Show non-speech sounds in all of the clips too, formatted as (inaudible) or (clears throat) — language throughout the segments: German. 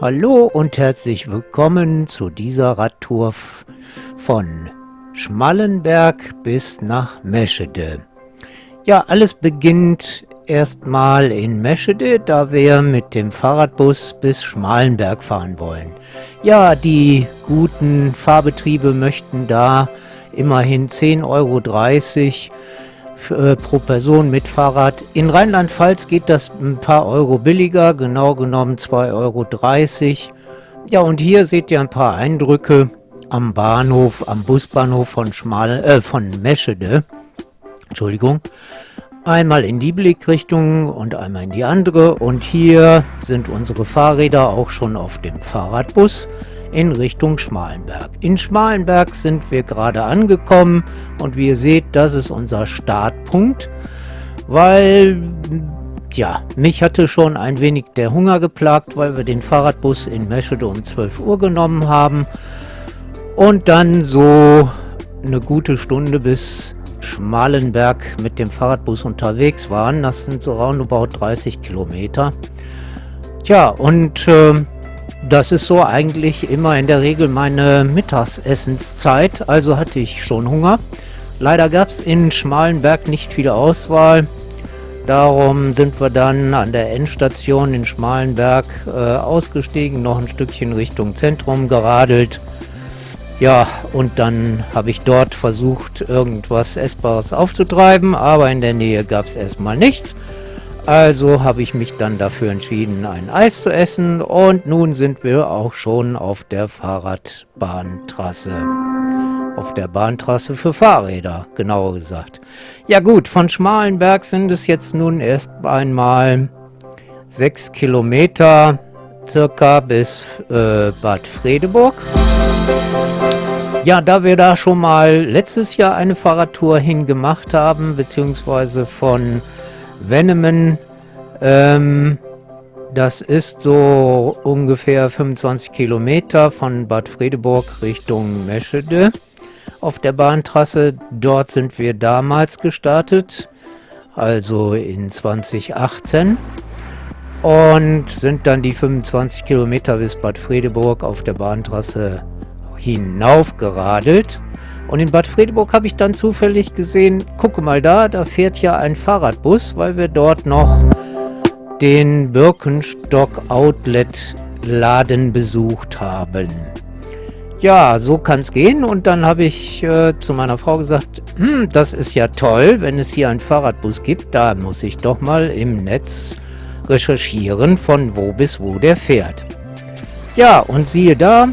Hallo und herzlich willkommen zu dieser Radtour von Schmallenberg bis nach Meschede. Ja, alles beginnt erstmal in Meschede, da wir mit dem Fahrradbus bis Schmalenberg fahren wollen. Ja, die guten Fahrbetriebe möchten da immerhin 10,30 Euro äh, pro Person mit Fahrrad. In Rheinland-Pfalz geht das ein paar Euro billiger, genau genommen 2,30 Euro. Ja, und hier seht ihr ein paar Eindrücke am Bahnhof, am Busbahnhof von, Schmal, äh, von Meschede. Entschuldigung. Einmal in die Blickrichtung und einmal in die andere. Und hier sind unsere Fahrräder auch schon auf dem Fahrradbus in Richtung Schmalenberg. In Schmalenberg sind wir gerade angekommen und wie ihr seht, das ist unser Startpunkt, weil ja, mich hatte schon ein wenig der Hunger geplagt, weil wir den Fahrradbus in Meschede um 12 Uhr genommen haben und dann so eine gute Stunde bis Schmalenberg mit dem Fahrradbus unterwegs waren. Das sind so roundabout 30 Kilometer. Tja, und äh, das ist so eigentlich immer in der Regel meine Mittagsessenszeit, also hatte ich schon Hunger. Leider gab es in Schmalenberg nicht viel Auswahl. Darum sind wir dann an der Endstation in Schmalenberg äh, ausgestiegen, noch ein Stückchen Richtung Zentrum geradelt. Ja, und dann habe ich dort versucht, irgendwas Essbares aufzutreiben, aber in der Nähe gab es erstmal nichts. Also habe ich mich dann dafür entschieden, ein Eis zu essen und nun sind wir auch schon auf der Fahrradbahntrasse. Auf der Bahntrasse für Fahrräder, genauer gesagt. Ja gut, von Schmalenberg sind es jetzt nun erst einmal sechs Kilometer circa bis äh, Bad Fredeburg. Ja, da wir da schon mal letztes Jahr eine Fahrradtour hingemacht haben, beziehungsweise von Venemen, ähm, das ist so ungefähr 25 Kilometer von Bad Fredeburg Richtung Meschede auf der Bahntrasse. Dort sind wir damals gestartet, also in 2018 und sind dann die 25 Kilometer bis Bad Fredeburg auf der Bahntrasse hinauf geradelt. Und in Bad Fredeburg habe ich dann zufällig gesehen, gucke mal da, da fährt ja ein Fahrradbus, weil wir dort noch den Birkenstock Outlet Laden besucht haben. Ja, so kann es gehen. Und dann habe ich äh, zu meiner Frau gesagt, hm, das ist ja toll, wenn es hier einen Fahrradbus gibt. Da muss ich doch mal im Netz recherchieren, von wo bis wo der fährt. Ja, und siehe da,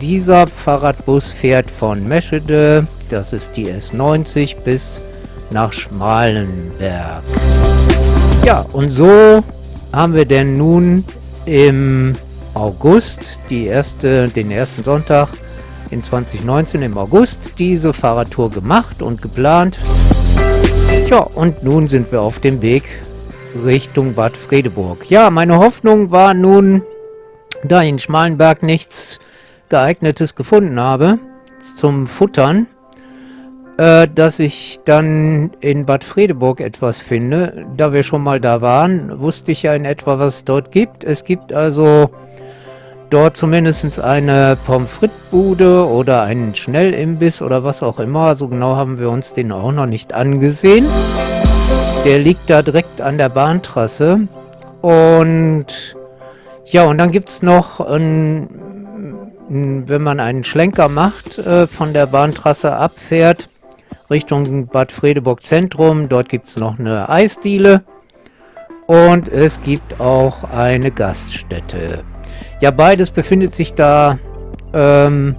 dieser Fahrradbus fährt von Meschede, das ist die S90, bis nach Schmalenberg. Ja, und so haben wir denn nun im August, die erste, den ersten Sonntag in 2019 im August, diese Fahrradtour gemacht und geplant. Tja, und nun sind wir auf dem Weg Richtung Bad Fredeburg. Ja, meine Hoffnung war nun, da in Schmalenberg nichts geeignetes gefunden habe zum Futtern, äh, dass ich dann in Bad Fredeburg etwas finde. Da wir schon mal da waren, wusste ich ja in etwa, was es dort gibt. Es gibt also dort zumindest eine Pommes frites Bude oder einen Schnellimbiss oder was auch immer. So genau haben wir uns den auch noch nicht angesehen. Der liegt da direkt an der Bahntrasse. Und ja, und dann gibt es noch ein wenn man einen Schlenker macht, äh, von der Bahntrasse abfährt, Richtung Bad Fredeburg Zentrum, dort gibt es noch eine Eisdiele und es gibt auch eine Gaststätte. Ja, beides befindet sich da ähm,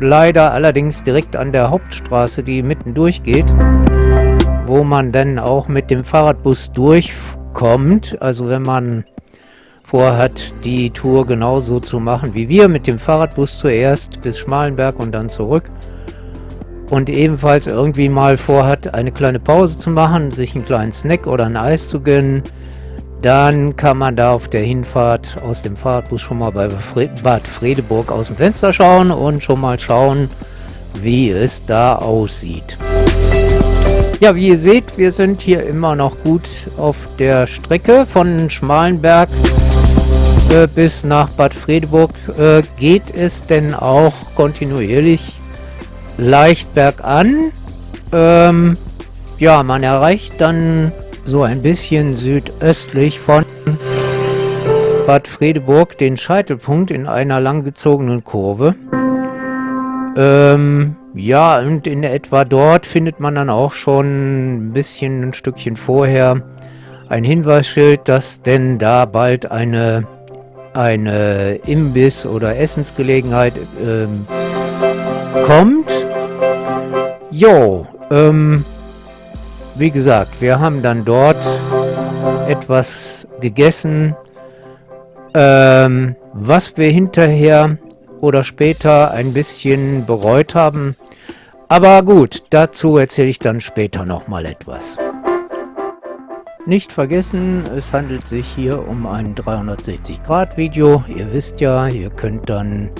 leider allerdings direkt an der Hauptstraße, die mitten durchgeht, wo man dann auch mit dem Fahrradbus durchkommt. Also wenn man vorhat, die Tour genauso zu machen wie wir, mit dem Fahrradbus zuerst bis Schmalenberg und dann zurück. Und ebenfalls irgendwie mal vorhat, eine kleine Pause zu machen, sich einen kleinen Snack oder ein Eis zu gönnen, dann kann man da auf der Hinfahrt aus dem Fahrradbus schon mal bei Bad Fredeburg aus dem Fenster schauen und schon mal schauen, wie es da aussieht. Ja, wie ihr seht, wir sind hier immer noch gut auf der Strecke von Schmalenberg äh, bis nach Bad Fredeburg äh, geht es denn auch kontinuierlich leicht bergan. Ähm, ja, man erreicht dann so ein bisschen südöstlich von Bad Fredeburg den Scheitelpunkt in einer langgezogenen Kurve. Ähm, ja, und in etwa dort findet man dann auch schon ein bisschen ein Stückchen vorher ein Hinweisschild, dass denn da bald eine, eine Imbiss- oder Essensgelegenheit ähm, kommt. Jo, ähm, wie gesagt, wir haben dann dort etwas gegessen, ähm, was wir hinterher oder später ein bisschen bereut haben. Aber gut, dazu erzähle ich dann später nochmal etwas. Nicht vergessen, es handelt sich hier um ein 360-Grad-Video. Ihr wisst ja, ihr könnt dann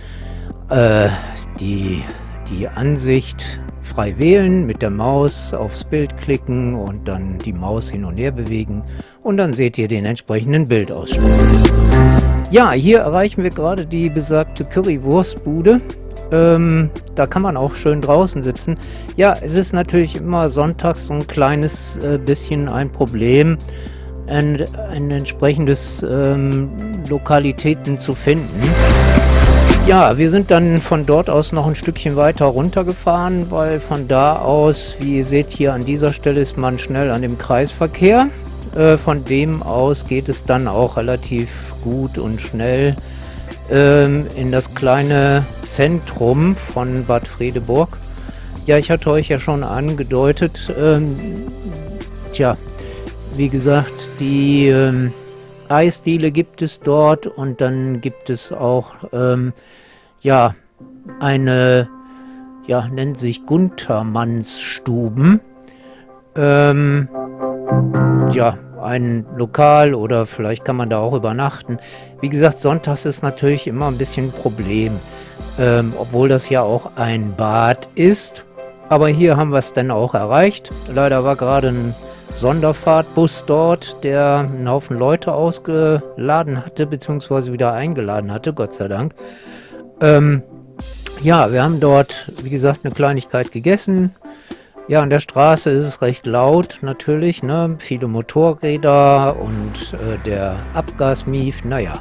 äh, die, die Ansicht frei wählen, mit der Maus aufs Bild klicken und dann die Maus hin und her bewegen und dann seht ihr den entsprechenden Bildausschnitt. Ja, hier erreichen wir gerade die besagte Currywurstbude. Ähm, da kann man auch schön draußen sitzen. Ja, es ist natürlich immer sonntags so ein kleines äh, bisschen ein Problem, ein, ein entsprechendes ähm, Lokalitäten zu finden. Ja, wir sind dann von dort aus noch ein Stückchen weiter runtergefahren, weil von da aus, wie ihr seht hier an dieser Stelle, ist man schnell an dem Kreisverkehr. Äh, von dem aus geht es dann auch relativ gut und schnell ähm, in das kleine Zentrum von Bad Fredeburg. Ja, ich hatte euch ja schon angedeutet, ähm, tja, wie gesagt, die ähm, Eisdiele gibt es dort und dann gibt es auch ähm, ja, eine, ja, nennt sich Guntermannsstuben. Ähm, ja, ein Lokal oder vielleicht kann man da auch übernachten. Wie gesagt, sonntags ist natürlich immer ein bisschen ein Problem, ähm, obwohl das ja auch ein Bad ist. Aber hier haben wir es dann auch erreicht. Leider war gerade ein Sonderfahrtbus dort, der einen Haufen Leute ausgeladen hatte, beziehungsweise wieder eingeladen hatte, Gott sei Dank. Ähm, ja, wir haben dort, wie gesagt, eine Kleinigkeit gegessen. Ja, an der Straße ist es recht laut, natürlich, ne? Viele Motorräder und äh, der Abgasmief, naja.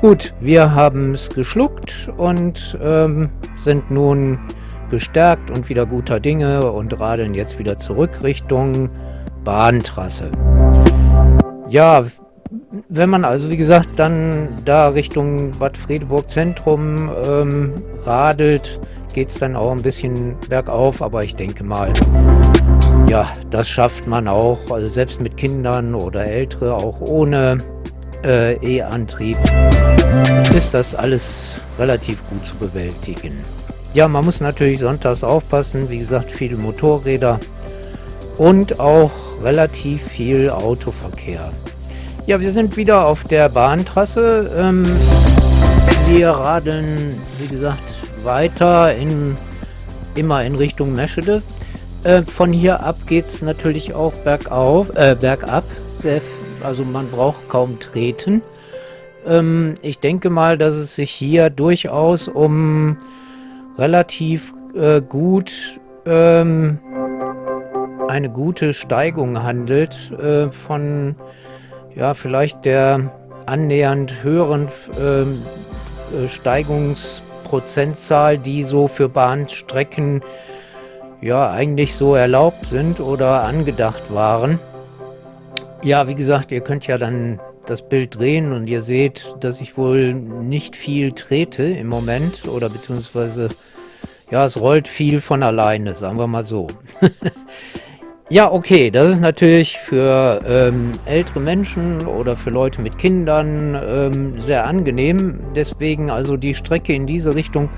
Gut, wir haben es geschluckt und ähm, sind nun gestärkt und wieder guter Dinge und radeln jetzt wieder zurück Richtung Bahntrasse. Ja, wenn man also, wie gesagt, dann da Richtung Bad Fredeburg Zentrum ähm, radelt, geht es dann auch ein bisschen bergauf, aber ich denke mal, ja, das schafft man auch, also selbst mit Kindern oder Ältere, auch ohne äh, E-Antrieb, ist das alles relativ gut zu bewältigen. Ja, man muss natürlich sonntags aufpassen, wie gesagt, viele Motorräder und auch relativ viel Autoverkehr. Ja, wir sind wieder auf der Bahntrasse. Ähm, wir radeln, wie gesagt, weiter in immer in Richtung Meschede. Äh, von hier ab geht es natürlich auch bergauf, äh, bergab. Also man braucht kaum treten. Ähm, ich denke mal, dass es sich hier durchaus um relativ äh, gut ähm, eine gute Steigung handelt äh, von ja, vielleicht der annähernd höheren ähm, äh, Steigungsprozentzahl, die so für Bahnstrecken ja eigentlich so erlaubt sind oder angedacht waren. Ja, wie gesagt, ihr könnt ja dann das Bild drehen und ihr seht, dass ich wohl nicht viel trete im Moment oder beziehungsweise ja, es rollt viel von alleine, sagen wir mal so. (laughs) Ja, okay, das ist natürlich für ähm, ältere Menschen oder für Leute mit Kindern ähm, sehr angenehm. Deswegen also die Strecke in diese Richtung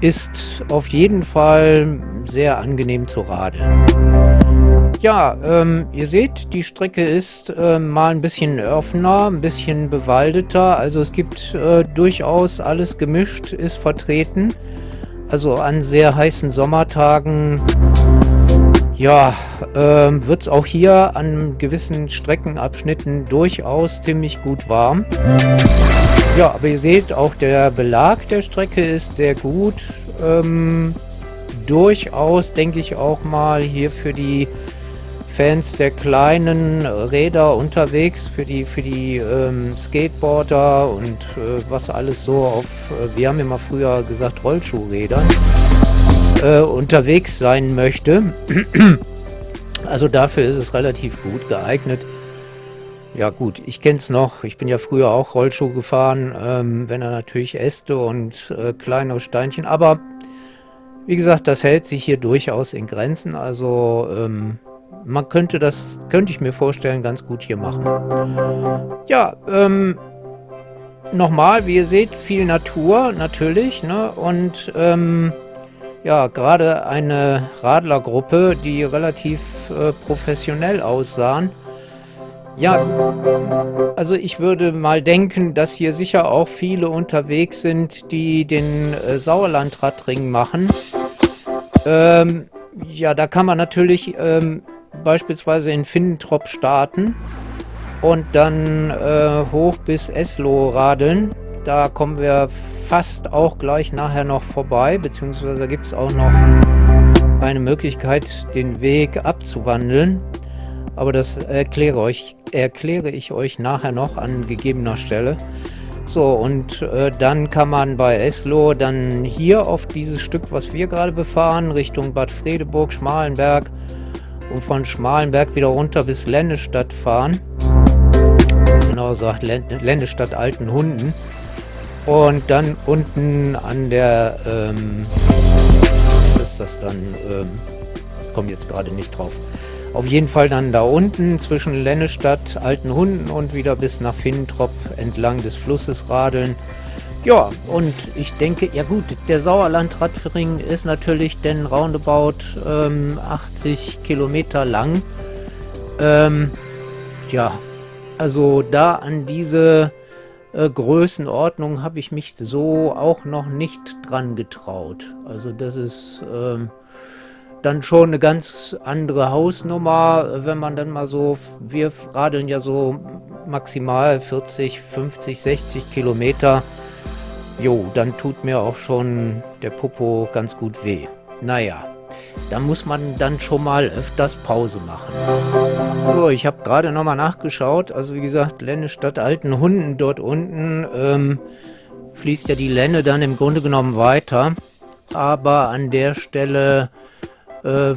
ist auf jeden Fall sehr angenehm zu radeln. Ja, ähm, ihr seht, die Strecke ist äh, mal ein bisschen offener, ein bisschen bewaldeter. Also es gibt äh, durchaus alles gemischt, ist vertreten. Also an sehr heißen Sommertagen ja, ähm, wird es auch hier an gewissen Streckenabschnitten durchaus ziemlich gut warm. Ja, aber ihr seht, auch der Belag der Strecke ist sehr gut. Ähm, durchaus, denke ich auch mal, hier für die Fans der kleinen Räder unterwegs, für die, für die ähm, Skateboarder und äh, was alles so auf, äh, wir haben immer früher gesagt Rollschuhrädern, äh, unterwegs sein möchte. (clears throat) also dafür ist es relativ gut geeignet. Ja gut, ich kenne es noch. Ich bin ja früher auch Rollschuh gefahren, ähm, wenn er natürlich Äste und äh, kleinere Steinchen. Aber wie gesagt, das hält sich hier durchaus in Grenzen. Also ähm, man könnte das, könnte ich mir vorstellen, ganz gut hier machen. Ja, ähm, nochmal, wie ihr seht, viel Natur natürlich, ne? Und ähm, ja, gerade eine Radlergruppe, die relativ äh, professionell aussahen. Ja, also ich würde mal denken, dass hier sicher auch viele unterwegs sind, die den äh, Sauerlandradring machen. Ähm, ja, da kann man natürlich ähm, beispielsweise in Finnentrop starten und dann äh, hoch bis Eslo radeln. Da kommen wir fast auch gleich nachher noch vorbei, beziehungsweise gibt es auch noch eine Möglichkeit, den Weg abzuwandeln. Aber das erkläre, euch, erkläre ich euch nachher noch an gegebener Stelle. So, und äh, dann kann man bei Eslo dann hier auf dieses Stück, was wir gerade befahren, Richtung Bad Fredeburg, Schmalenberg, und von Schmalenberg wieder runter bis Ländestadt fahren. Genau gesagt, Ländestadt Altenhunden. Und dann unten an der, ähm, was ist das dann, ähm, komme jetzt gerade nicht drauf. Auf jeden Fall dann da unten zwischen Lennestadt, Altenhunden und wieder bis nach Finntrop entlang des Flusses radeln. Ja, und ich denke, ja gut, der Sauerlandradring ist natürlich denn roundabout ähm, 80 Kilometer lang. Ähm, ja, also da an diese äh, Größenordnung habe ich mich so auch noch nicht dran getraut. Also das ist ähm, dann schon eine ganz andere Hausnummer, wenn man dann mal so, wir radeln ja so maximal 40, 50, 60 Kilometer. Jo, dann tut mir auch schon der Popo ganz gut weh. Naja, da muss man dann schon mal öfters Pause machen. So, ich habe gerade nochmal nachgeschaut. Also wie gesagt, Lenne statt alten Hunden dort unten ähm, fließt ja die Lenne dann im Grunde genommen weiter. Aber an der Stelle äh,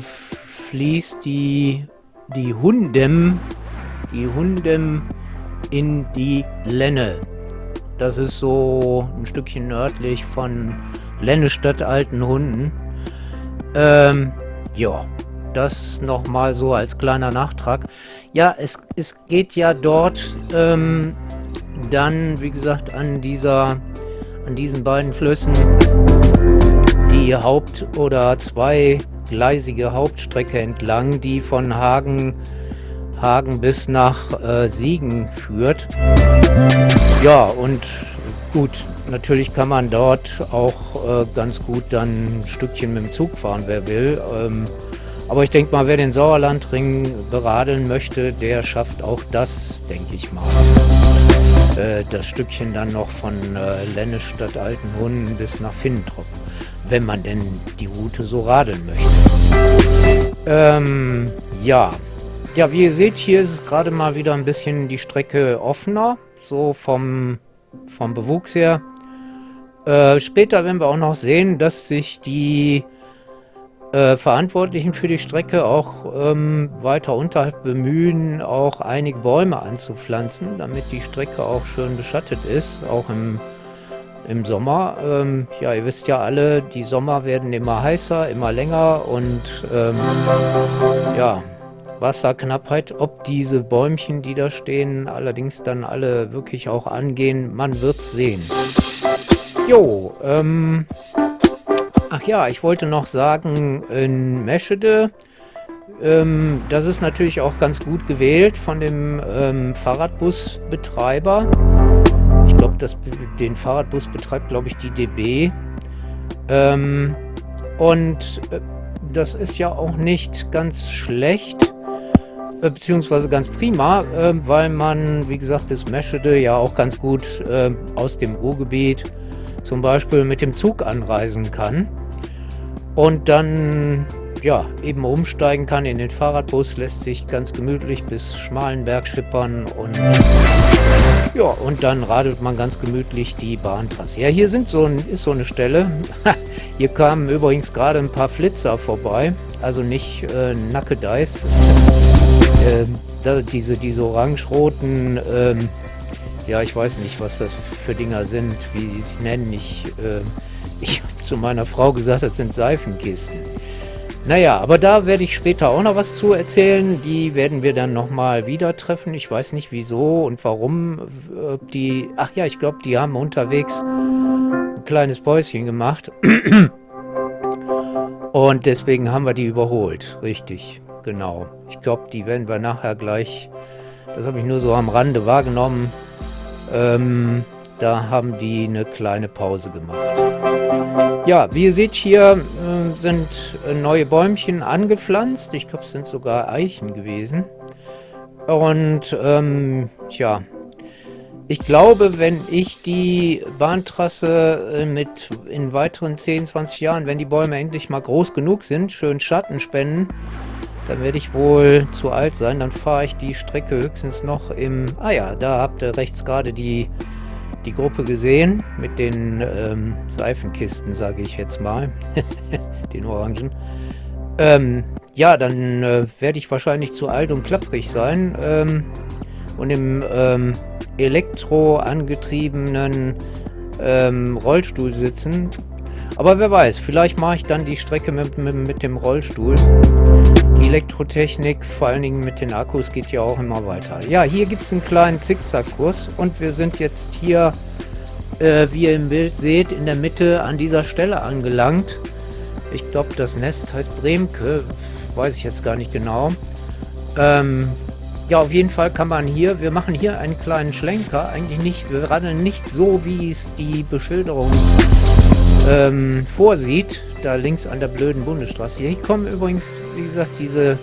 fließt die, die Hundem, die Hundem in die Lenne. Das ist so ein Stückchen nördlich von Lennestadt Altenhunden. Ähm, ja, das nochmal so als kleiner Nachtrag. Ja, es, es geht ja dort ähm, dann, wie gesagt, an dieser, an diesen beiden Flüssen die Haupt- oder zweigleisige Hauptstrecke entlang, die von Hagen Hagen bis nach äh, Siegen führt. Ja, und gut, natürlich kann man dort auch äh, ganz gut dann ein Stückchen mit dem Zug fahren, wer will. Ähm, aber ich denke mal, wer den Sauerlandring beradeln möchte, der schafft auch das, denke ich mal. Äh, das Stückchen dann noch von äh, Lennestadt Altenhunden bis nach Finnentrop, wenn man denn die Route so radeln möchte. Ähm, ja, ja, wie ihr seht, hier ist es gerade mal wieder ein bisschen die Strecke offener, so vom, vom Bewuchs her. Äh, später werden wir auch noch sehen, dass sich die äh, Verantwortlichen für die Strecke auch ähm, weiter unterhalb bemühen, auch einige Bäume anzupflanzen, damit die Strecke auch schön beschattet ist, auch im, im Sommer. Ähm, ja, ihr wisst ja alle, die Sommer werden immer heißer, immer länger und ähm, ja, Wasserknappheit. Ob diese Bäumchen, die da stehen, allerdings dann alle wirklich auch angehen, man wird sehen. Jo, ähm... Ach ja, ich wollte noch sagen, in Meschede, ähm, das ist natürlich auch ganz gut gewählt von dem ähm, Fahrradbusbetreiber. Ich glaube, den Fahrradbus betreibt, glaube ich, die DB. Ähm, und äh, das ist ja auch nicht ganz schlecht äh, beziehungsweise ganz prima, äh, weil man, wie gesagt, bis Meschede ja auch ganz gut äh, aus dem Ruhrgebiet zum Beispiel mit dem Zug anreisen kann und dann ja, eben umsteigen kann in den Fahrradbus, lässt sich ganz gemütlich bis Schmalenberg schippern und ja, und dann radelt man ganz gemütlich die Bahntrasse. Ja, hier sind so ein, ist so eine Stelle. (laughs) hier kamen übrigens gerade ein paar Flitzer vorbei, also nicht äh, Nackedeis. äh, diese, diese orange-roten, ähm, ja, ich weiß nicht, was das für Dinger sind, wie sie sich nennen. Ich, äh, ich habe zu meiner Frau gesagt, das sind Seifenkisten. Naja, aber da werde ich später auch noch was zu erzählen. Die werden wir dann nochmal wieder treffen. Ich weiß nicht wieso und warum. Die, ach ja, ich glaube, die haben unterwegs ein kleines Päuschen gemacht. (clears throat) Und deswegen haben wir die überholt. Richtig, genau. Ich glaube, die werden wir nachher gleich, das habe ich nur so am Rande wahrgenommen, ähm, da haben die eine kleine Pause gemacht. Ja, wie ihr seht, hier äh, sind neue Bäumchen angepflanzt. Ich glaube, es sind sogar Eichen gewesen. Und ähm, tja, ich glaube, wenn ich die Bahntrasse äh, mit in weiteren 10, 20 Jahren, wenn die Bäume endlich mal groß genug sind, schön Schatten spenden, dann werde ich wohl zu alt sein. Dann fahre ich die Strecke höchstens noch im... Ah ja, da habt ihr rechts gerade die die Gruppe gesehen mit den ähm, Seifenkisten, sage ich jetzt mal, (laughs) den Orangen. Ähm, ja, dann äh, werde ich wahrscheinlich zu alt und klapprig sein ähm, und im ähm, elektro angetriebenen ähm, Rollstuhl sitzen. Aber wer weiß, vielleicht mache ich dann die Strecke mit, mit, mit dem Rollstuhl. Elektrotechnik, vor allen Dingen mit den Akkus, geht ja auch immer weiter. Ja, hier gibt es einen kleinen Zickzackkurs und wir sind jetzt hier, äh, wie ihr im Bild seht, in der Mitte an dieser Stelle angelangt. Ich glaube, das Nest heißt Bremke, weiß ich jetzt gar nicht genau. Ähm, ja, auf jeden Fall kann man hier, wir machen hier einen kleinen Schlenker, eigentlich nicht, wir radeln nicht so, wie es die Beschilderung ähm, vorsieht, da links an der blöden Bundesstraße. Hier kommen übrigens, wie gesagt, diese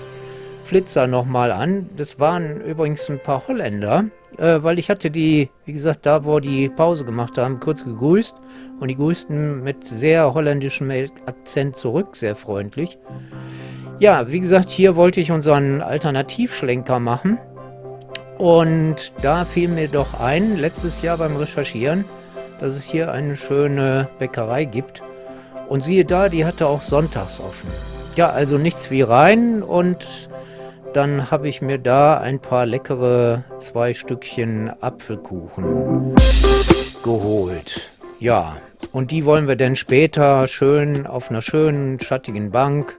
Flitzer nochmal an. Das waren übrigens ein paar Holländer, äh, weil ich hatte die, wie gesagt, da wo die Pause gemacht haben, kurz gegrüßt und die grüßten mit sehr holländischem Akzent zurück, sehr freundlich. Ja, wie gesagt, hier wollte ich unseren Alternativschlenker machen und da fiel mir doch ein, letztes Jahr beim Recherchieren, dass es hier eine schöne Bäckerei gibt. Und siehe da, die hatte auch sonntags offen. Ja, also nichts wie rein und dann habe ich mir da ein paar leckere zwei Stückchen Apfelkuchen geholt. Ja, und die wollen wir dann später schön auf einer schönen, schattigen Bank,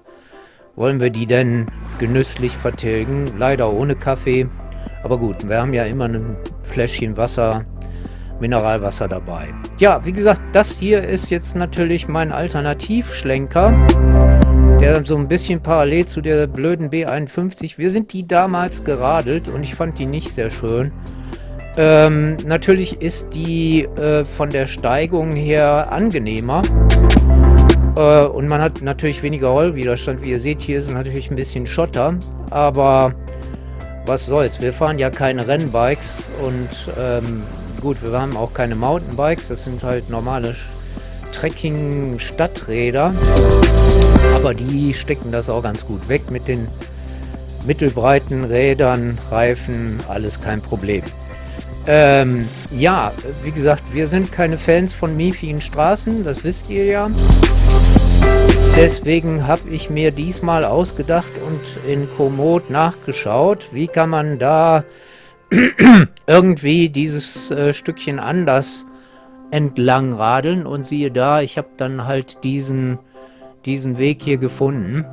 wollen wir die denn genüsslich vertilgen. Leider ohne Kaffee. Aber gut, wir haben ja immer ein Fläschchen Wasser Mineralwasser dabei. Ja, wie gesagt, das hier ist jetzt natürlich mein Alternativschlenker, der so ein bisschen parallel zu der blöden B51. Wir sind die damals geradelt und ich fand die nicht sehr schön. Ähm, natürlich ist die äh, von der Steigung her angenehmer. Äh, und man hat natürlich weniger Rollwiderstand. Wie ihr seht, hier ist natürlich ein bisschen Schotter. Aber was soll's. Wir fahren ja keine Rennbikes und ähm, Gut, wir haben auch keine Mountainbikes, das sind halt normale Trekking-Stadträder. Aber die stecken das auch ganz gut weg mit den mittelbreiten Rädern, Reifen, alles kein Problem. Ähm, ja, wie gesagt, wir sind keine Fans von miefigen Straßen, das wisst ihr ja. Deswegen habe ich mir diesmal ausgedacht und in Komoot nachgeschaut, wie kann man da (clears throat) irgendwie dieses äh, Stückchen anders entlang radeln und siehe da, ich habe dann halt diesen, diesen Weg hier gefunden.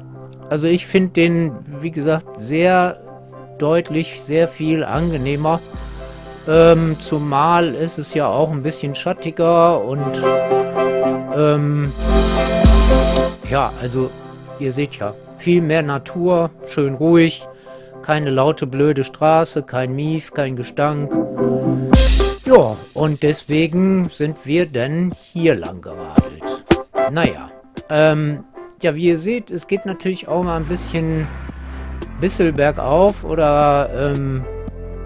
Also ich finde den, wie gesagt, sehr deutlich, sehr viel angenehmer. Ähm, zumal ist es ja auch ein bisschen schattiger und ähm, ja, also ihr seht ja, viel mehr Natur, schön ruhig. Keine laute, blöde Straße, kein Mief, kein Gestank. Ja, und deswegen sind wir dann hier lang geradelt. Naja, ähm, ja, wie ihr seht, es geht natürlich auch mal ein bisschen bisschen bergauf oder ähm,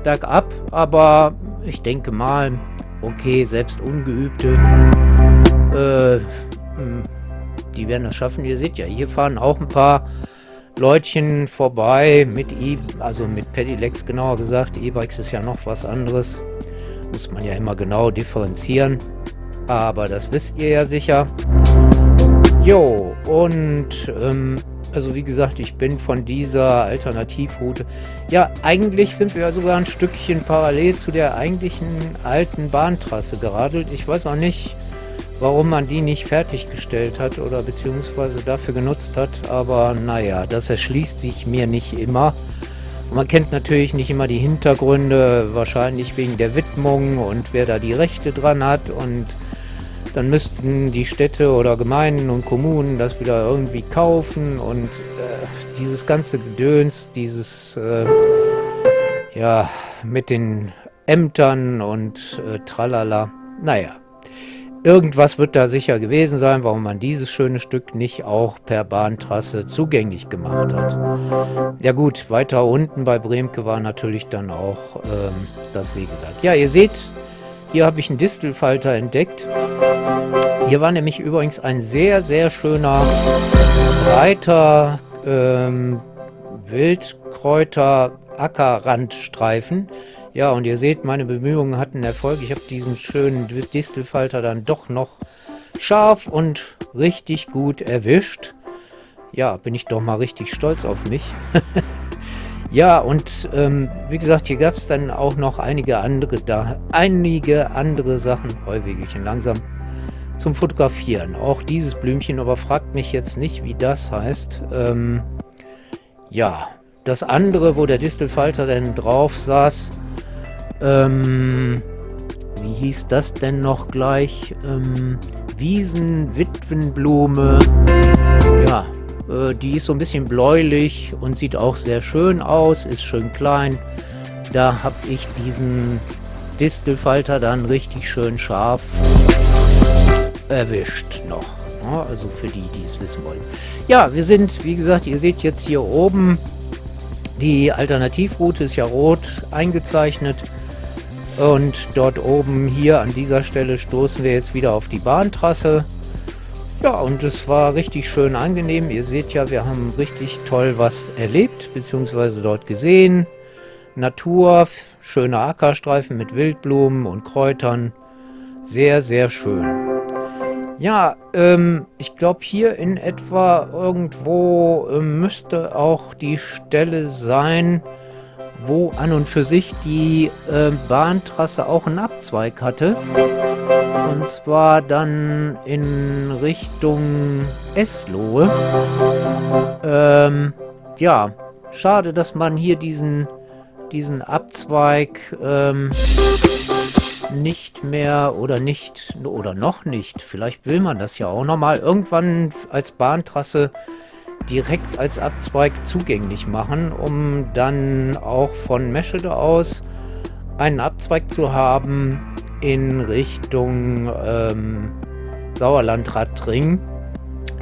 bergab, aber ich denke mal, okay, selbst Ungeübte, äh, hm, die werden das schaffen. Ihr seht ja, hier fahren auch ein paar Leutchen vorbei mit E, also mit Pedelecs genauer gesagt. E-Bikes ist ja noch was anderes. Muss man ja immer genau differenzieren. Aber das wisst ihr ja sicher. Jo, und ähm, also wie gesagt, ich bin von dieser Alternativroute. Ja, eigentlich sind wir ja sogar ein Stückchen parallel zu der eigentlichen alten Bahntrasse geradelt. Ich weiß auch nicht, warum man die nicht fertiggestellt hat oder beziehungsweise dafür genutzt hat. Aber naja, das erschließt sich mir nicht immer. Und man kennt natürlich nicht immer die Hintergründe, wahrscheinlich wegen der Widmung und wer da die Rechte dran hat und dann müssten die Städte oder Gemeinden und Kommunen das wieder irgendwie kaufen und äh, dieses ganze Gedöns, dieses äh, ja mit den Ämtern und äh, tralala. Naja, irgendwas wird da sicher gewesen sein, warum man dieses schöne Stück nicht auch per Bahntrasse zugänglich gemacht hat. Ja gut, weiter unten bei Bremke war natürlich dann auch ähm, das Sägewerk. Ja, ihr seht, hier habe ich einen Distelfalter entdeckt. Hier war nämlich übrigens ein sehr, sehr schöner, breiter ähm, Wildkräuter-Ackerrandstreifen. Ja, und ihr seht, meine Bemühungen hatten Erfolg. Ich habe diesen schönen Distelfalter dann doch noch scharf und richtig gut erwischt. Ja, bin ich doch mal richtig stolz auf mich. (laughs) Ja, und ähm, wie gesagt, hier gab es dann auch noch einige andere da, einige andere Sachen, Heuwegelchen langsam, zum Fotografieren. Auch dieses Blümchen, aber fragt mich jetzt nicht, wie das heißt. Ähm, ja, das andere, wo der Distelfalter denn drauf saß, ähm, wie hieß das denn noch gleich? Ähm, Wiesen, ja, äh, die ist so ein bisschen bläulich und sieht auch sehr schön aus, ist schön klein. Da habe ich diesen Distelfalter dann richtig schön scharf erwischt noch. Ja, also für die, die es wissen wollen. Ja, wir sind, wie gesagt, ihr seht jetzt hier oben, die Alternativroute ist ja rot eingezeichnet. Und dort oben hier an dieser Stelle stoßen wir jetzt wieder auf die Bahntrasse. Ja, und es war richtig schön angenehm. Ihr seht ja, wir haben richtig toll was erlebt, beziehungsweise dort gesehen. Natur, schöne Ackerstreifen mit Wildblumen und Kräutern. Sehr, sehr schön. Ja, ähm, ich glaube hier in etwa irgendwo äh, müsste auch die Stelle sein, wo an und für sich die äh, Bahntrasse auch einen Abzweig hatte. Und zwar dann in Richtung Eslohe. Ähm, ja, schade, dass man hier diesen, diesen Abzweig ähm, nicht mehr oder nicht oder noch nicht, vielleicht will man das ja auch nochmal irgendwann als Bahntrasse direkt als Abzweig zugänglich machen, um dann auch von Meschede aus einen Abzweig zu haben in Richtung ähm, Sauerlandradring,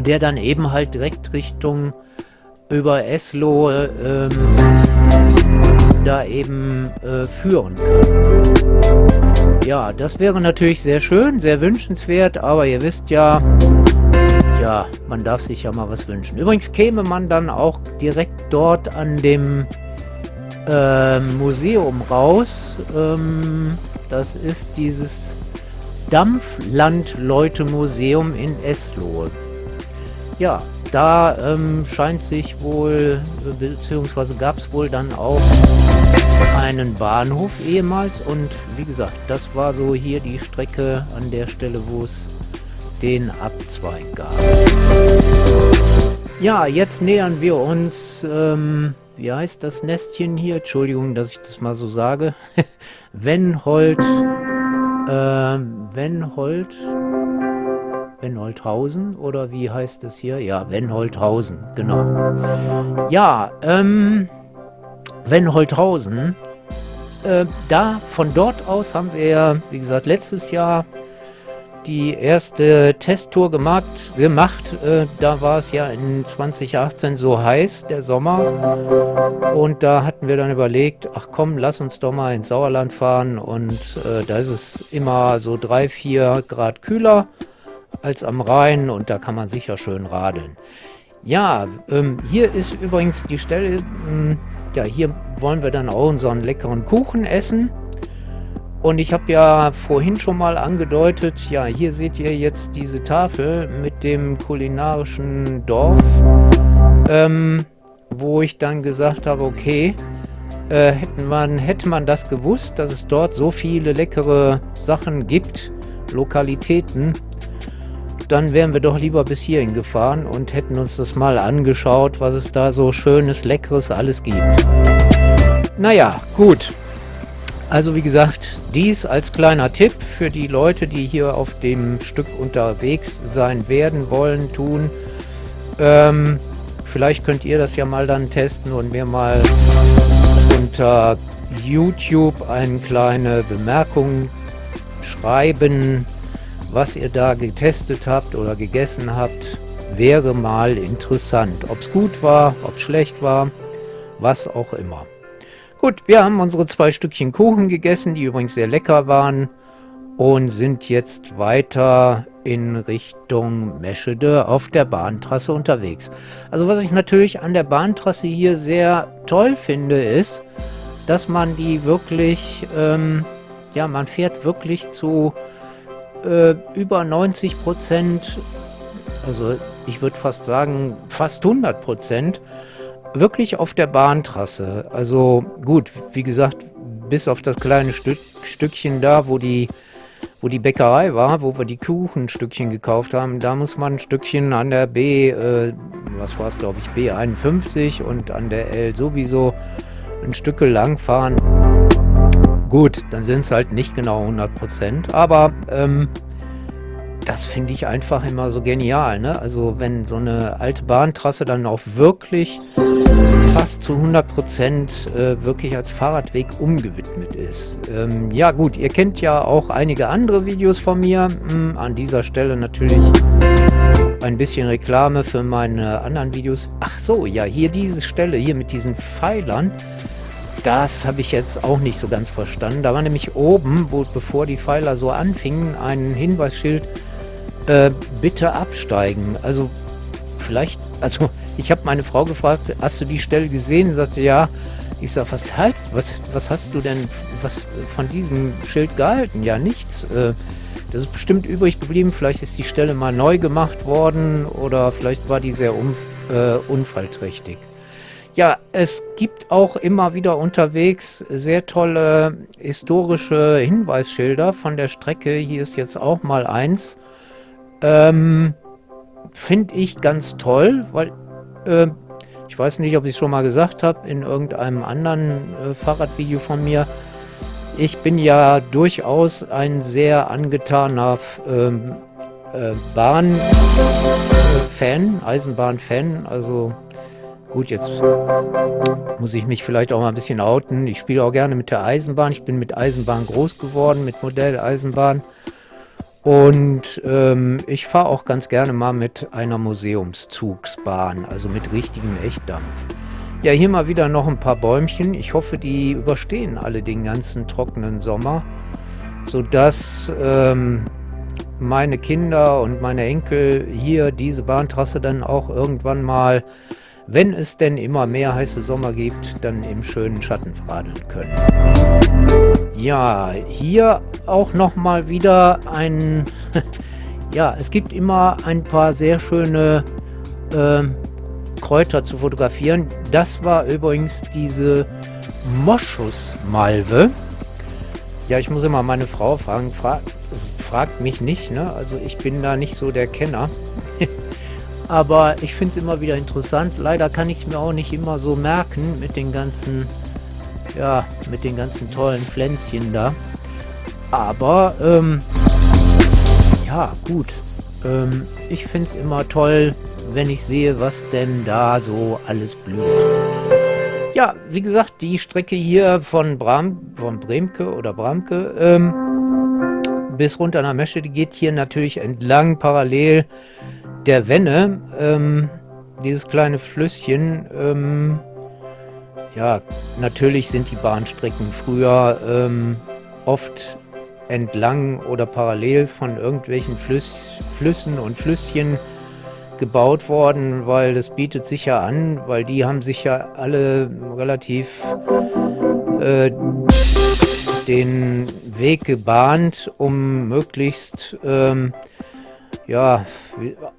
der dann eben halt direkt Richtung über Eslo ähm, da eben äh, führen kann. Ja, das wäre natürlich sehr schön, sehr wünschenswert, aber ihr wisst ja, ja, man darf sich ja mal was wünschen. Übrigens käme man dann auch direkt dort an dem äh, Museum raus. Ähm, das ist dieses Dampflandleute-Museum in Eslohe. Ja, da ähm, scheint sich wohl, beziehungsweise gab es wohl dann auch einen Bahnhof ehemals und wie gesagt, das war so hier die Strecke an der Stelle, wo es den Abzweig gab. Ja, jetzt nähern wir uns, ähm, wie heißt das Nestchen hier? Entschuldigung, dass ich das mal so sage. (laughs) Wenhold, ähm, Wenhold, Wenholdhausen oder wie heißt es hier? Ja, Wenholdhausen, genau. Ja, ähm, Wenholdhausen, äh, da, von dort aus haben wir, wie gesagt, letztes Jahr die erste Testtour gemacht. gemacht. Äh, da war es ja in 2018 so heiß, der Sommer. Und da hatten wir dann überlegt, ach komm, lass uns doch mal ins Sauerland fahren. Und äh, da ist es immer so drei, vier Grad kühler als am Rhein und da kann man sicher schön radeln. Ja, ähm, hier ist übrigens die Stelle, ähm, ja, hier wollen wir dann auch unseren leckeren Kuchen essen. Und ich habe ja vorhin schon mal angedeutet, ja, hier seht ihr jetzt diese Tafel mit dem kulinarischen Dorf, ähm, wo ich dann gesagt habe, okay, äh, hätten man, hätte man das gewusst, dass es dort so viele leckere Sachen gibt, Lokalitäten, dann wären wir doch lieber bis hierhin gefahren und hätten uns das mal angeschaut, was es da so schönes, leckeres alles gibt. Naja, gut. Also wie gesagt, dies als kleiner Tipp für die Leute, die hier auf dem Stück unterwegs sein werden, wollen, tun. Ähm, vielleicht könnt ihr das ja mal dann testen und mir mal unter YouTube eine kleine Bemerkung schreiben, was ihr da getestet habt oder gegessen habt, wäre mal interessant. Ob es gut war, ob es schlecht war, was auch immer. Gut, wir haben unsere zwei Stückchen Kuchen gegessen, die übrigens sehr lecker waren und sind jetzt weiter in Richtung Meschede auf der Bahntrasse unterwegs. Also was ich natürlich an der Bahntrasse hier sehr toll finde, ist, dass man die wirklich, ähm, ja, man fährt wirklich zu äh, über 90 Prozent, also ich würde fast sagen fast 100 Prozent, wirklich auf der Bahntrasse. Also gut, wie gesagt, bis auf das kleine Stück, Stückchen da, wo die, wo die Bäckerei war, wo wir die Kuchenstückchen gekauft haben, da muss man ein Stückchen an der B, äh, was war es glaube ich, B51 und an der L sowieso ein Stück lang fahren. Gut, dann sind es halt nicht genau 100%, aber ähm, das finde ich einfach immer so genial. Ne? Also wenn so eine alte Bahntrasse dann auch wirklich fast zu 100% äh, wirklich als Fahrradweg umgewidmet ist. Ähm, ja gut, ihr kennt ja auch einige andere Videos von mir. Hm, an dieser Stelle natürlich ein bisschen Reklame für meine anderen Videos. Ach so, ja, hier diese Stelle, hier mit diesen Pfeilern. Das habe ich jetzt auch nicht so ganz verstanden. Da war nämlich oben, wo bevor die Pfeiler so anfingen, ein Hinweisschild, äh, bitte absteigen. Also vielleicht, also (laughs) ich habe meine Frau gefragt, hast du die Stelle gesehen? Sie sagte, ja. Ich sage, was, halt, was, was hast du denn was von diesem Schild gehalten? Ja, nichts. Äh, das ist bestimmt übrig geblieben. Vielleicht ist die Stelle mal neu gemacht worden oder vielleicht war die sehr un, äh, unfallträchtig. Ja, es gibt auch immer wieder unterwegs sehr tolle historische Hinweisschilder von der Strecke. Hier ist jetzt auch mal eins. Ähm, Finde ich ganz toll, weil äh, ich weiß nicht, ob ich es schon mal gesagt habe in irgendeinem anderen äh, Fahrradvideo von mir. Ich bin ja durchaus ein sehr angetaner ähm, äh, Bahn-Fan, Eisenbahn-Fan. Also gut, jetzt muss ich mich vielleicht auch mal ein bisschen outen. Ich spiele auch gerne mit der Eisenbahn. Ich bin mit Eisenbahn groß geworden, mit Modelleisenbahn. Und ähm, ich fahre auch ganz gerne mal mit einer Museumszugsbahn, also mit richtigem Echtdampf. Ja, hier mal wieder noch ein paar Bäumchen. Ich hoffe, die überstehen alle den ganzen trockenen Sommer, sodass ähm, meine Kinder und meine Enkel hier diese Bahntrasse dann auch irgendwann mal, wenn es denn immer mehr heiße Sommer gibt, dann im schönen Schatten radeln können. Ja, hier auch noch mal wieder ein... (laughs) ja, es gibt immer ein paar sehr schöne äh, Kräuter zu fotografieren. Das war übrigens diese Moschusmalve. Ja, ich muss immer meine Frau fragen. Fra fragt mich nicht, ne? Also ich bin da nicht so der Kenner. (laughs) Aber ich finde es immer wieder interessant. Leider kann ich es mir auch nicht immer so merken mit den ganzen ja, mit den ganzen tollen Pflänzchen da. Aber, ähm, ja, gut. Ähm, ich finde es immer toll, wenn ich sehe, was denn da so alles blüht. Ja, wie gesagt, die Strecke hier von, Bram, von Bremke oder Bramke, ähm, bis runter nach Meschede geht hier natürlich entlang parallel der Wenne. Ähm, dieses kleine Flüsschen. Ähm, ja, natürlich sind die Bahnstrecken früher ähm, oft entlang oder parallel von irgendwelchen Flüss, Flüssen und Flüsschen gebaut worden, weil das bietet sich ja an, weil die haben sich ja alle relativ äh, den Weg gebahnt, um möglichst, ähm, ja,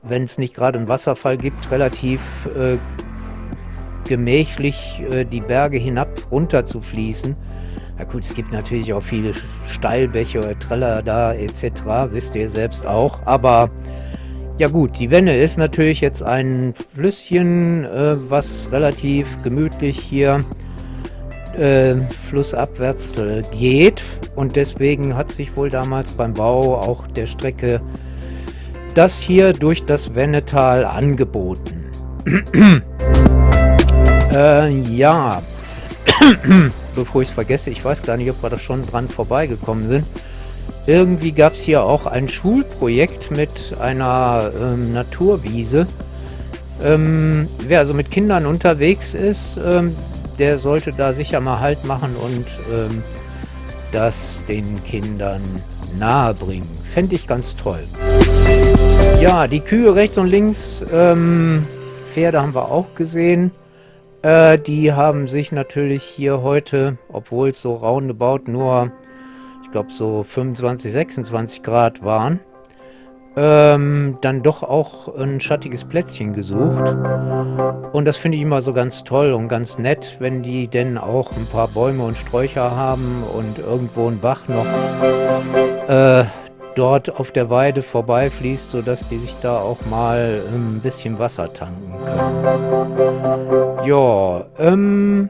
wenn es nicht gerade einen Wasserfall gibt, relativ äh, gemächlich äh, die Berge hinab runter zu fließen. Na gut, es gibt natürlich auch viele Steilbäche oder Treller da etc., wisst ihr selbst auch. Aber ja gut, die Wenne ist natürlich jetzt ein Flüsschen, äh, was relativ gemütlich hier äh, flussabwärts äh, geht. Und deswegen hat sich wohl damals beim Bau auch der Strecke das hier durch das Wennetal angeboten. (clears throat) äh, ja, (coughs) bevor ich es vergesse, ich weiß gar nicht, ob wir da schon dran vorbeigekommen sind. Irgendwie gab es hier auch ein Schulprojekt mit einer ähm, Naturwiese. Ähm, wer also mit Kindern unterwegs ist, ähm, der sollte da sicher mal Halt machen und ähm, das den Kindern nahe bringen. Fände ich ganz toll. Ja, die Kühe rechts und links, ähm, Pferde haben wir auch gesehen. Äh, die haben sich natürlich hier heute, obwohl es so roundabout nur, ich glaube so 25, 26 Grad waren, ähm, dann doch auch ein schattiges Plätzchen gesucht. Und das finde ich immer so ganz toll und ganz nett, wenn die denn auch ein paar Bäume und Sträucher haben und irgendwo ein Bach noch äh, dort auf der Weide vorbeifließt, sodass die sich da auch mal ein bisschen Wasser tanken können. Ja, ähm,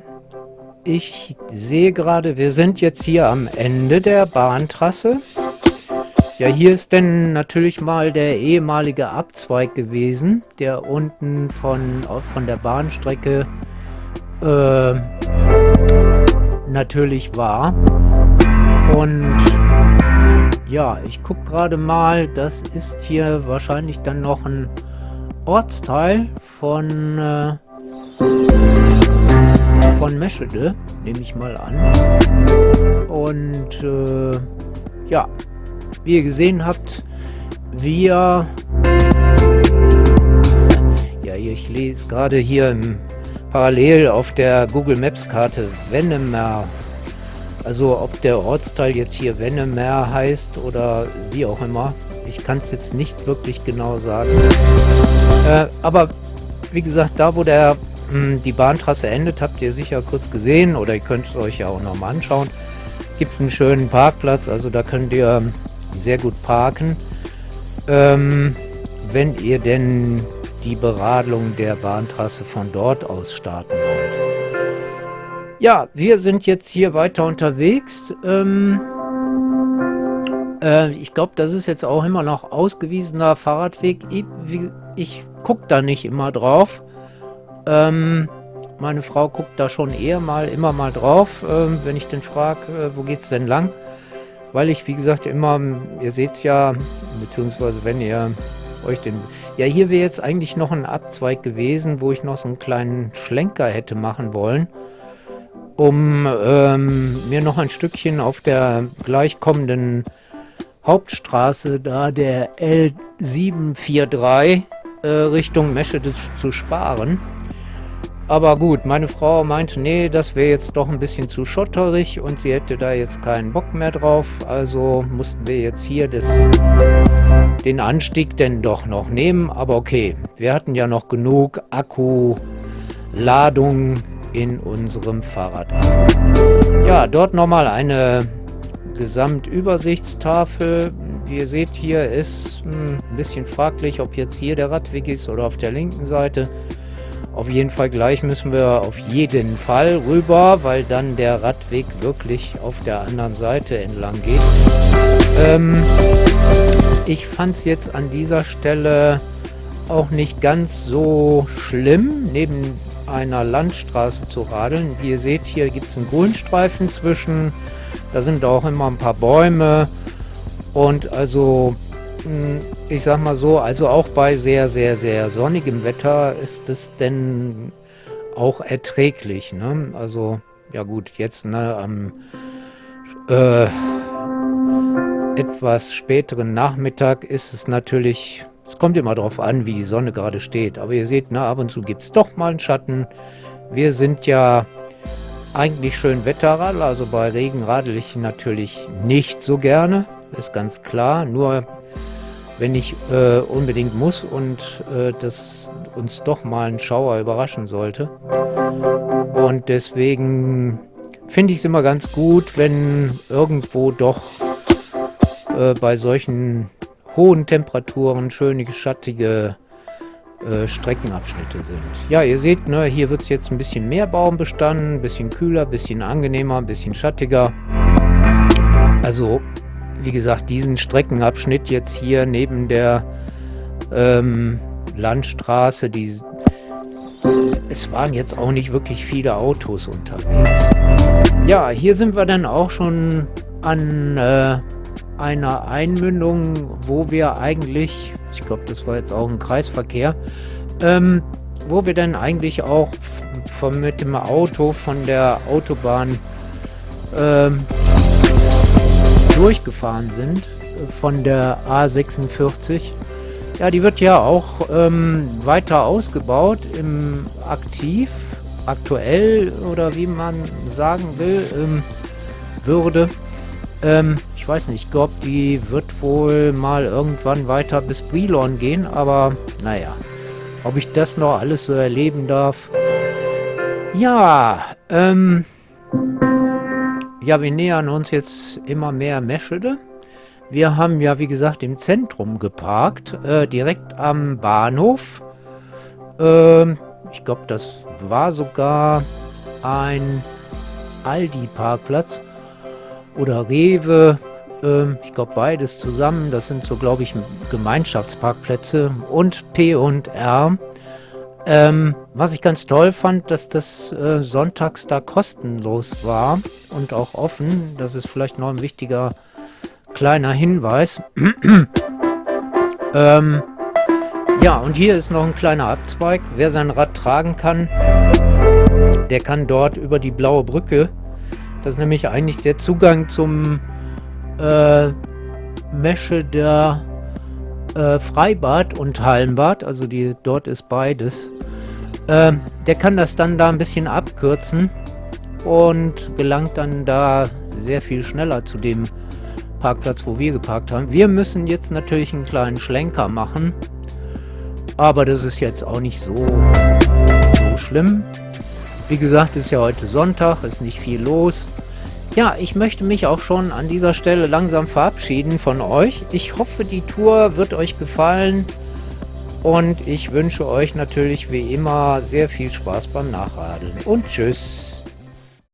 ich sehe gerade, wir sind jetzt hier am Ende der Bahntrasse. Ja, hier ist denn natürlich mal der ehemalige Abzweig gewesen, der unten von, von der Bahnstrecke äh, natürlich war. Und ja, ich gucke gerade mal, das ist hier wahrscheinlich dann noch ein Ortsteil von, äh, von Meschede, nehme ich mal an. Und äh, ja, wie ihr gesehen habt, wir... Ja, ich lese gerade hier im, parallel auf der Google Maps Karte Wennemer. Also ob der Ortsteil jetzt hier Wennemer heißt oder wie auch immer. Ich kann es jetzt nicht wirklich genau sagen. Äh, aber wie gesagt, da wo der mh, hm, die Bahntrasse endet, habt ihr sicher kurz gesehen oder ihr könnt es euch ja auch nochmal anschauen. Gibt es einen schönen Parkplatz, also da könnt ihr sehr gut parken. Ähm, wenn ihr denn die Beradlung der Bahntrasse von dort aus starten. Ja, wir sind jetzt hier weiter unterwegs. Ähm, äh, ich glaube, das ist jetzt auch immer noch ausgewiesener Fahrradweg. Ich, ich gucke da nicht immer drauf. Ähm, meine Frau guckt da schon eher mal, immer mal drauf, äh, wenn ich den frage, äh, wo geht's denn lang? weil ich, wie gesagt, immer, ihr seht es ja, beziehungsweise wenn ihr euch den... Ja, hier wäre jetzt eigentlich noch ein Abzweig gewesen, wo ich noch so einen kleinen Schlenker hätte machen wollen, um ähm, mir noch ein Stückchen auf der gleichkommenden Hauptstraße, da der L743 äh, Richtung Meschede zu sparen. Aber gut, meine Frau meinte, nee, das wäre jetzt doch ein bisschen zu schotterig und sie hätte da jetzt keinen Bock mehr drauf. Also mussten wir jetzt hier das, den Anstieg denn doch noch nehmen. Aber okay, wir hatten ja noch genug Akkuladung in unserem Fahrrad. Ja, dort nochmal eine Gesamtübersichtstafel. Wie ihr seht, hier ist hm, ein bisschen fraglich, ob jetzt hier der Radweg ist oder auf der linken Seite. Auf jeden Fall gleich müssen wir auf jeden Fall rüber, weil dann der Radweg wirklich auf der anderen Seite entlang geht. Ähm, ich fand es jetzt an dieser Stelle auch nicht ganz so schlimm, neben einer Landstraße zu radeln. Wie ihr seht, hier gibt es einen Grünstreifen zwischen. Da sind auch immer ein paar Bäume. Und also, hm, ich sag mal so, also auch bei sehr, sehr, sehr sonnigem Wetter ist es denn auch erträglich. Ne? Also, ja gut, jetzt ne, am äh, etwas späteren Nachmittag ist es natürlich, es kommt immer darauf an, wie die Sonne gerade steht. Aber ihr seht, ne, ab und zu gibt es doch mal einen Schatten. Wir sind ja eigentlich schön Wetterradler, also bei Regen radel ich natürlich nicht so gerne, ist ganz klar. Nur wenn ich äh, unbedingt muss und äh, das uns doch mal ein Schauer überraschen sollte. Und deswegen finde ich es immer ganz gut, wenn irgendwo doch äh, bei solchen hohen Temperaturen schöne, schattige äh, Streckenabschnitte sind. Ja, ihr seht, ne, hier wird es jetzt ein bisschen mehr Baumbestand, ein bisschen kühler, ein bisschen angenehmer, ein bisschen schattiger. Also wie gesagt, diesen Streckenabschnitt jetzt hier neben der ähm, Landstraße, die, es waren jetzt auch nicht wirklich viele Autos unterwegs. Ja, hier sind wir dann auch schon an äh, einer Einmündung, wo wir eigentlich, ich glaube, das war jetzt auch ein Kreisverkehr, ähm, wo wir dann eigentlich auch von, mit dem Auto von der Autobahn ähm, durchgefahren sind von der A46. Ja, die wird ja auch ähm, weiter ausgebaut im Aktiv, aktuell oder wie man sagen will, ähm, würde. Ähm, ich weiß nicht, ich glaube, die wird wohl mal irgendwann weiter bis Brilon gehen, aber naja, ob ich das noch alles so erleben darf. Ja, ähm... Ja, wir nähern uns jetzt immer mehr Meschede. Wir haben ja, wie gesagt, im Zentrum geparkt, äh, direkt am Bahnhof. Äh, ich glaube, das war sogar ein Aldi-Parkplatz oder Rewe. Äh, ich glaube, beides zusammen. Das sind so, glaube ich, Gemeinschaftsparkplätze und P und R. Ähm, was ich ganz toll fand, dass das äh, sonntags da kostenlos war und auch offen. Das ist vielleicht noch ein wichtiger kleiner Hinweis. (clears throat) ähm, ja, und hier ist noch ein kleiner Abzweig. Wer sein Rad tragen kann, der kann dort über die blaue Brücke. Das ist nämlich eigentlich der Zugang zum äh, Mesche der äh, Freibad und Hallenbad, also die, dort ist beides. Äh, der kann das dann da ein bisschen abkürzen und gelangt dann da sehr viel schneller zu dem Parkplatz, wo wir geparkt haben. Wir müssen jetzt natürlich einen kleinen Schlenker machen, aber das ist jetzt auch nicht so, so schlimm. Wie gesagt, ist ja heute Sonntag, ist nicht viel los. Ja, ich möchte mich auch schon an dieser Stelle langsam verabschieden von euch. Ich hoffe, die Tour wird euch gefallen und ich wünsche euch natürlich wie immer sehr viel Spaß beim Nachradeln und tschüss.